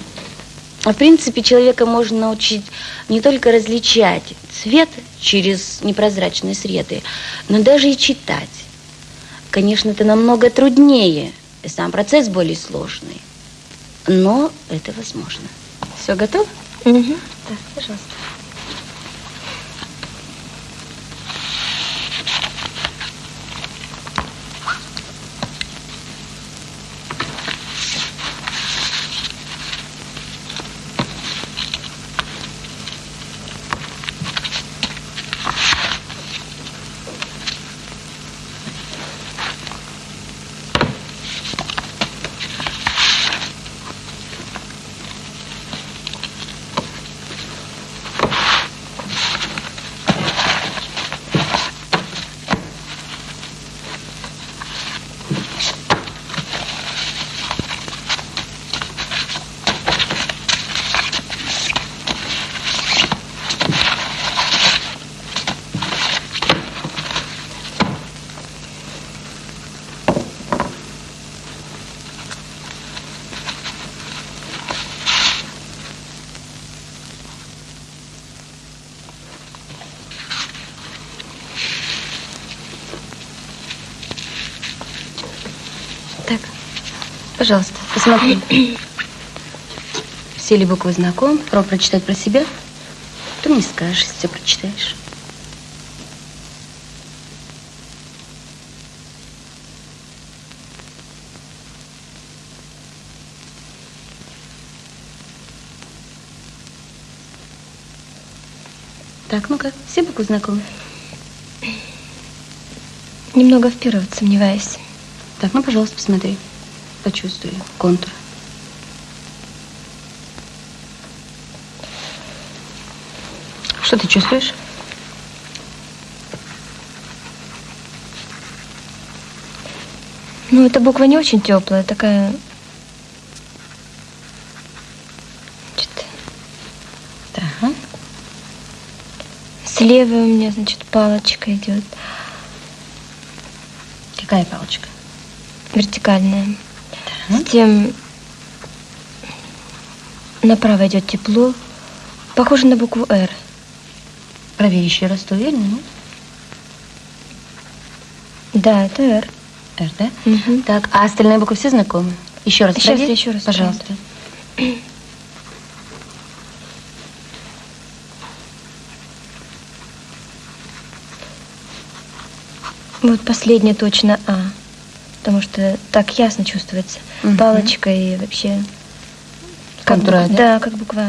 В принципе, человека можно научить не только различать цвет через непрозрачные среды, но даже и читать. Конечно, это намного труднее, и сам процесс более сложный, но это возможно. Все готово? Угу. Так, пожалуйста. Так, посмотри. Все ли буквы знакомы? Пробуй прочитать про себя. Ты мне скажешь, если все прочитаешь. Так, ну как, все буквы знакомы? Немного в первой вот сомневаюсь. Так, ну, пожалуйста, посмотри. Почувствуй контур. Что ты чувствуешь? Ну, эта буква не очень теплая, такая... Значит, Так. слева у меня, значит, палочка идет. Какая палочка? Вертикальная. Затем направо идет тепло. Похоже на букву «Р». Проверь еще раз, ты уверена? Да, это «Р». «Р», да? Так, а остальные буквы все знакомы? Еще раз Сейчас проверь. еще раз Пожалуйста. Вот последняя точно А. Потому что так ясно чувствуется. Мгм. Палочка и вообще... как Контура, буква- да? Да, как буква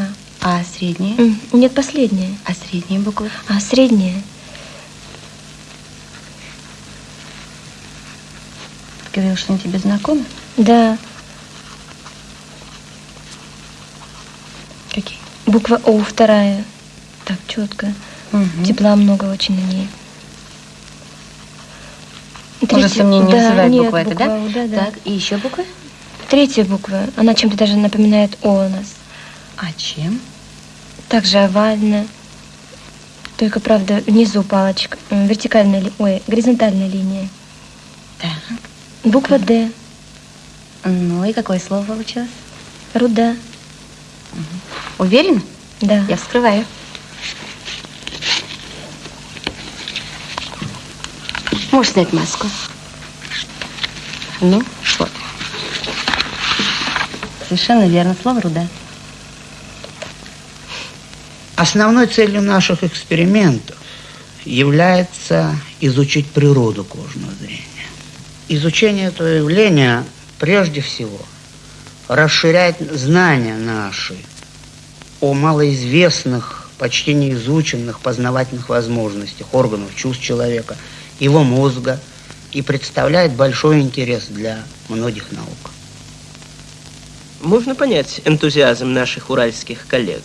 А. А средняя? Нет, последняя. А средние буквы? А средняя. Ты говорил, что они тебе знакомы? Да. Какие? Буква О вторая. Так, четко. Тепла много очень на ней. Уже сомнений не да, вызывает нет, буква эта, да? Да, да. Так, и еще буквы? Третья буква. Она чем-то даже напоминает О у нас. А чем? Также овально. Только, правда, внизу палочка. Вертикальная, ли- ой, горизонтальная линия. Так. Буква Д. Ну и какое слово получилось? Руда. Уверена? Да. Я вскрываю. Можешь снять маску. Ну, вот. Совершенно верно. Слово руда. Основной целью наших экспериментов является изучить природу кожного зрения. Изучение этого явления прежде всего расширяет знания наши о малоизвестных почти неизученных познавательных возможностях органов чувств человека, его мозга и представляет большой интерес для многих наук. Можно понять энтузиазм наших уральских коллег.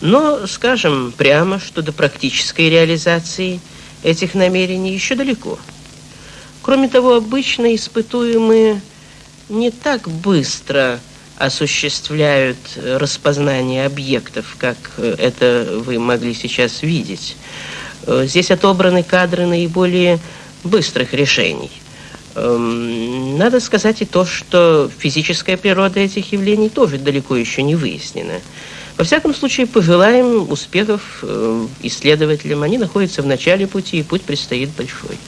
Но скажем прямо, что до практической реализации этих намерений еще далеко. Кроме того, обычно испытуемые не так быстро осуществляют распознание объектов, как это вы могли сейчас видеть. Здесь отобраны кадры наиболее быстрых решений. Эм, надо сказать и то, что физическая природа этих явлений тоже далеко еще не выяснена. Во всяком случае, пожелаем успехов э, исследователям. Они находятся в начале пути, и путь предстоит большой.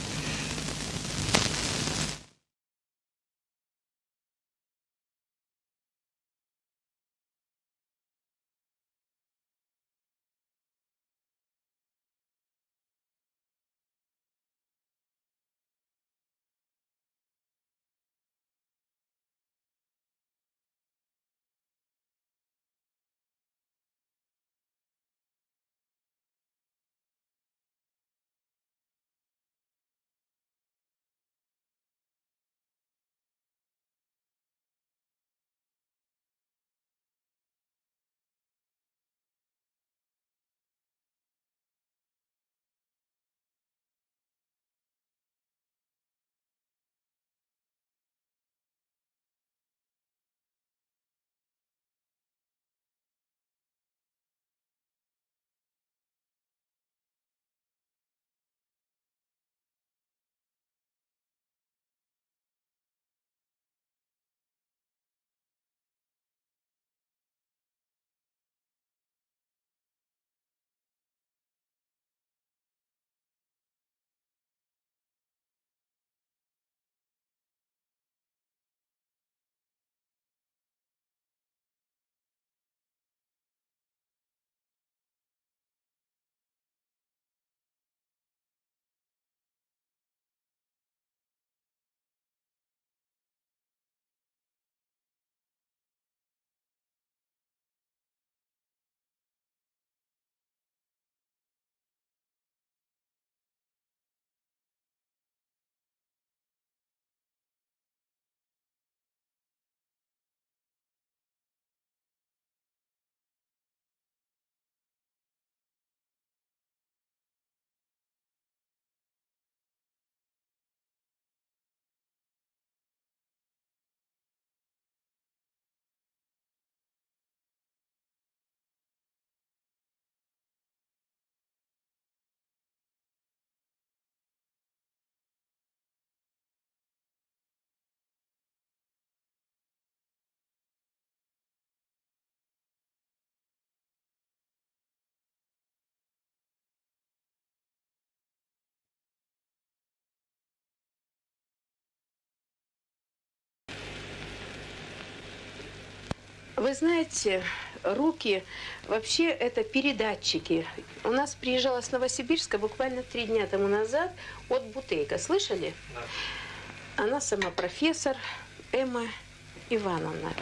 Вы знаете, руки вообще это передатчики. У нас приезжала с Новосибирска буквально три дня тому назад от Бутейка. Слышали? Да. Она сама профессор Эмма Ивановна.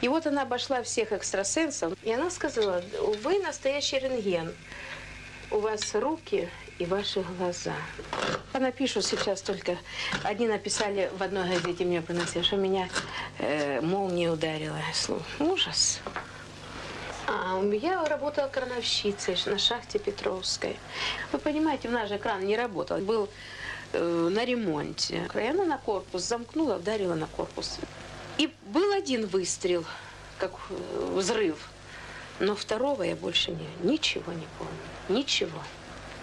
И вот она обошла всех экстрасенсов, и она сказала, вы настоящий рентген. У вас руки и ваши глаза. Пишет сейчас только, одни написали в одной газете мне приносили, что меня э, молния ударила. Ужас. А, я работала крановщицей на шахте Петровской. Вы понимаете, у нас же кран не работал, был э, на ремонте. Она на корпус замкнула, ударила на корпус. И был один выстрел, как э, взрыв. Но второго я больше не, ничего не помню. Ничего.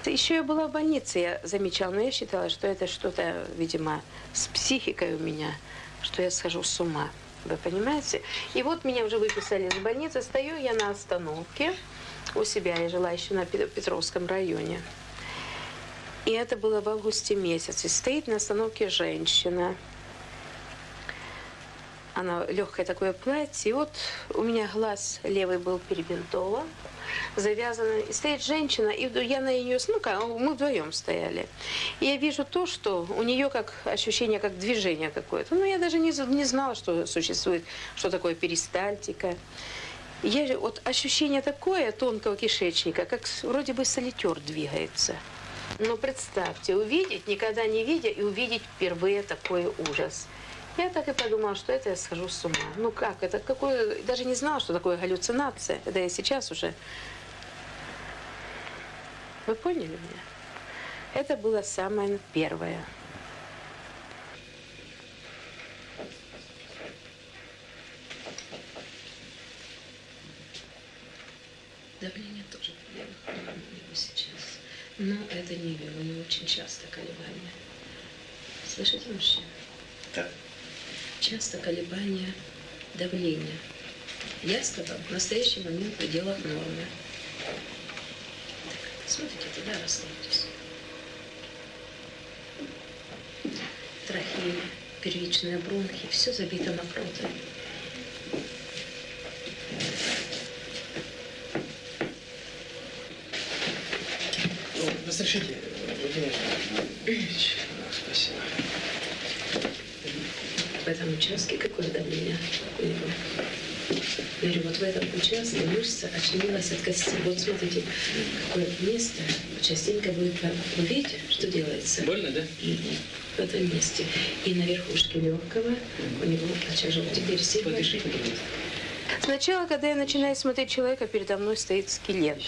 Еще я была в больнице, я замечала, но я считала, что это что-то, видимо, с психикой у меня, что я схожу с ума. Вы понимаете? И вот меня уже выписали из больницы, стою я на остановке у себя, я жила еще на Петровском районе. И это было в августе месяце. Стоит на остановке женщина. Она легкое такое платье. И вот у меня глаз левый был перебинтован завязана. И стоит женщина, и я на нее, ну как, мы вдвоем стояли. И я вижу то, что у нее как ощущение, как движение какое-то. Ну, я даже не, не знала, что существует, что такое перистальтика. Я, вот ощущение такое тонкого кишечника, как вроде бы солитер двигается. Но представьте, увидеть, никогда не видя, и увидеть впервые такой ужас. Я так и подумала, что это я схожу с ума. Ну как, это какое... Даже не знала, что такое галлюцинация. Это я сейчас уже... Вы поняли меня? Это было самое первое. Давление тоже вверх у него сейчас. Но это не вверх, у него очень часто колебания. Слышите, мужчина? Да. Часто колебания давления. Я сказал, в настоящий момент в пределах нормы. Так, смотрите туда, расслабьтесь. Трахея, первичные бронхи, все забито мокротой. Разрешите, Владимир? Спасибо. В этом участке какое давление у него? Я говорю, вот в этом участке мышца отчленилась от кости. Вот смотрите, какое место частенько будет... Вы видите, что делается? Больно, да? В этом месте. И на верхушке легкого у него отчаживал. Теперь сильно... Сначала, когда я начинаю смотреть человека, передо мной стоит скелет.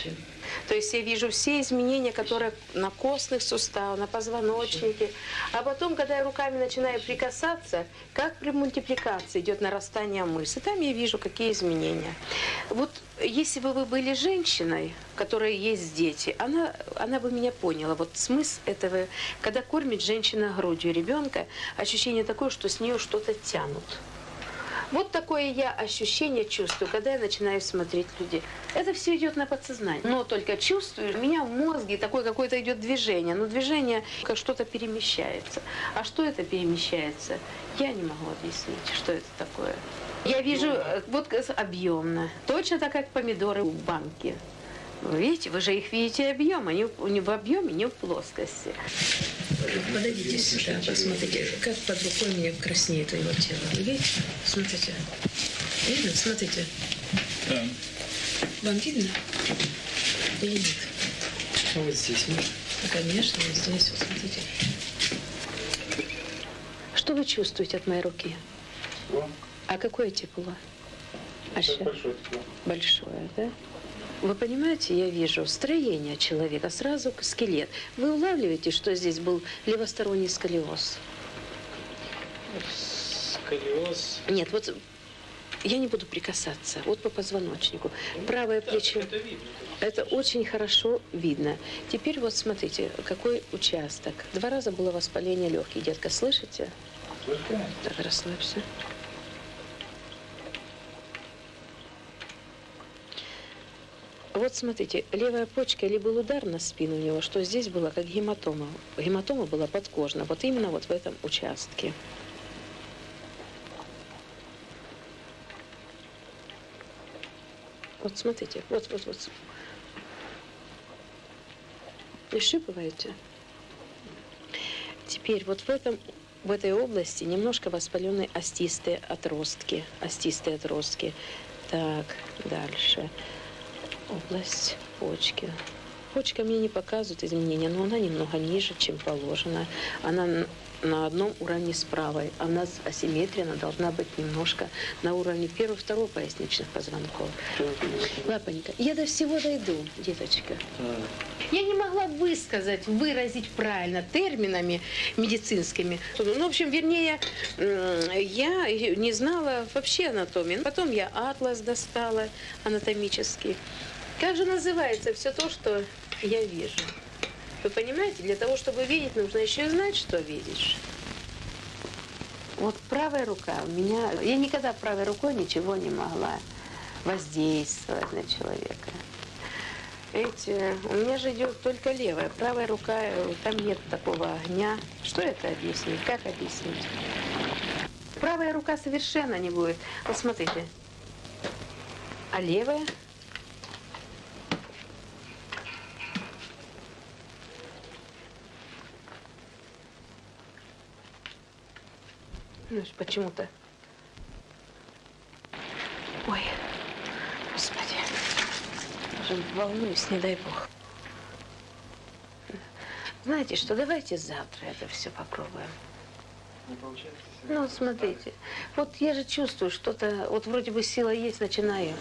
То есть я вижу все изменения, которые на костных суставах, на позвоночнике. А потом, когда я руками начинаю прикасаться, как при мультипликации идет нарастание мышц. И там я вижу, какие изменения. Вот если бы вы были женщиной, у которой есть дети, она, она бы меня поняла. Вот смысл этого, когда кормит женщина грудью ребенка, ощущение такое, что с нее что-то тянут. Вот такое я ощущение чувствую, когда я начинаю смотреть людей. Это все идет на подсознание. Но только чувствую, у меня в мозге такое какое-то идет движение. Но движение, как что-то перемещается. А что это перемещается, я не могу объяснить, что это такое. Я вижу, э, вот как объемно. Точно так, как помидоры в банке. Вы видите, вы же их видите объем, они не в объеме, не в плоскости. Подойдите сюда, посмотрите, как под рукой у меня краснеет его тело. Вы видите? Смотрите. Видно? Смотрите. Да. Вам видно? Или нет? А вот здесь можно? Ну, Конечно, вот здесь, вот смотрите. Что вы чувствуете от моей руки? А какое тепло? А ща- Большое, да? Вы понимаете, я вижу строение человека, сразу скелет. Вы улавливаете, что здесь был левосторонний сколиоз? Сколиоз. Нет, вот я не буду прикасаться. Вот по позвоночнику. Правое плечо. Это видно. Это очень хорошо видно. Теперь вот смотрите, какой участок. Два раза было воспаление легких. Детка, слышите? Так, расслабься. Вот смотрите, левая почка или был удар на спину у него, что здесь было как гематома. Гематома была подкожна, вот именно вот в этом участке. Вот смотрите, вот, вот, вот. Прищипываете? Теперь вот в этом в этой области немножко воспаленные остистые отростки. Остистые отростки. Так, дальше. Область почки. Почка мне не показывает изменения, но она немного ниже, чем положено. Она на одном уровне с правой. Она асимметрия, она должна быть немножко на уровне первого, второго поясничных позвонков. Лапонька, я до всего дойду, деточка. Я не могла высказать, выразить правильно терминами медицинскими. Ну, в общем, вернее, я не знала вообще анатомии. Потом я атлас достала анатомический. Как же называется все то, что я вижу? Вы понимаете, для того, чтобы видеть, нужно еще знать, что видишь. Вот правая рука у меня... Я никогда правой рукой ничего не могла воздействовать на человека. Видите, у меня же идет только левая. Правая рука, э, там нет такого огня. Что это объяснить? Как объяснить? Правая рука совершенно не будет. Вот смотрите. А левая? Ну, почему-то. Ой, господи. волнуюсь, не дай бог. Знаете что, давайте завтра это все попробуем. Не получается? Ну, смотрите, вот я же чувствую что-то, вот вроде бы сила есть, начинаю.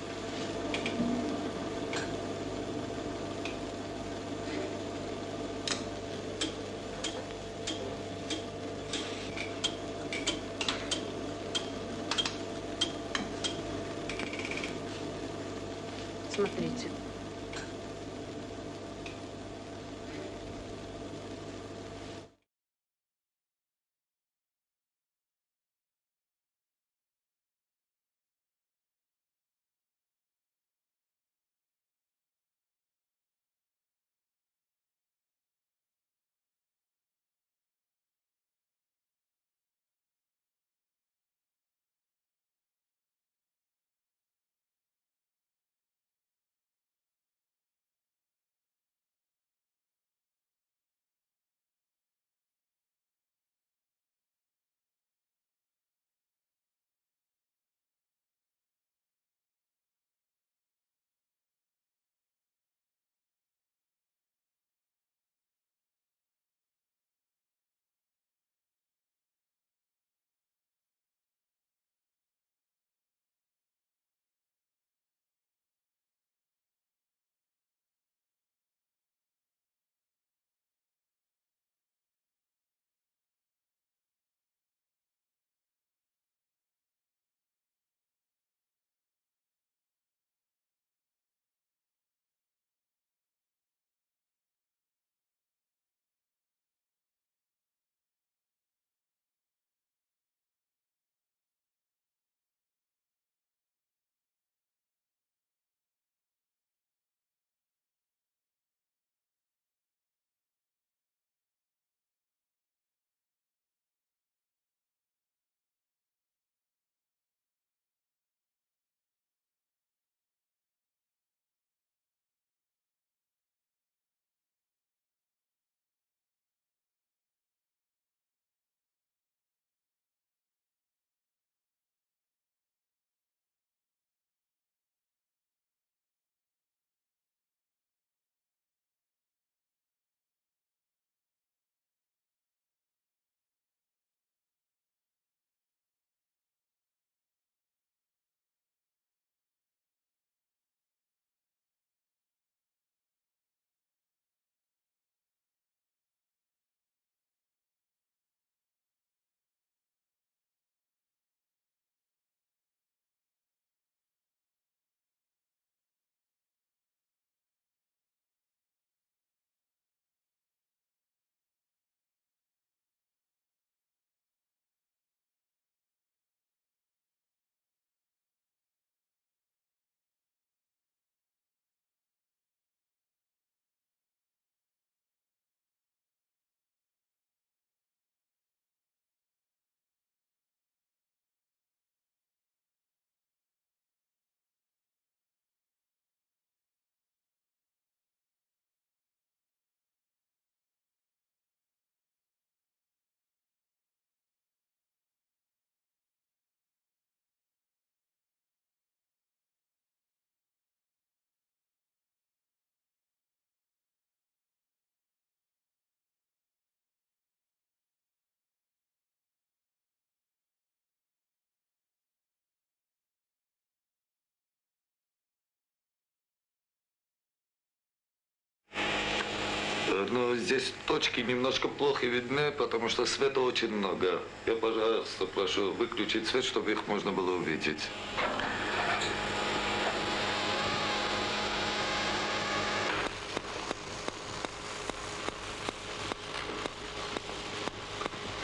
Но здесь точки немножко плохо видны, потому что света очень много. Я, пожалуйста, прошу выключить свет, чтобы их можно было увидеть.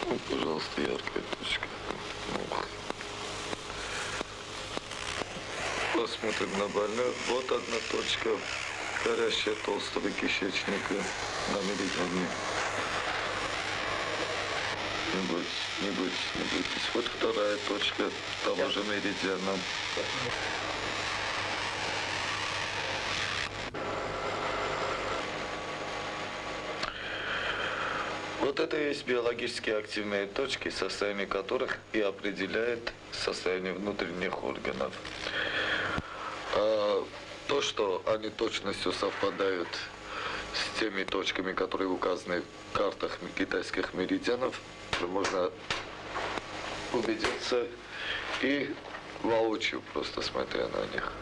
Ну, пожалуйста, яркая точка. Посмотрим на больных. Вот одна точка горящая толстого кишечника на меридиане. Не бойтесь, не бойтесь, не бойтесь. Вот вторая точка того же меридиана. Вот это и есть биологически активные точки, состояние которых и определяет состояние внутренних органов. То, что они точностью совпадают с теми точками, которые указаны в картах китайских меридианов, можно убедиться и воочию, просто смотря на них.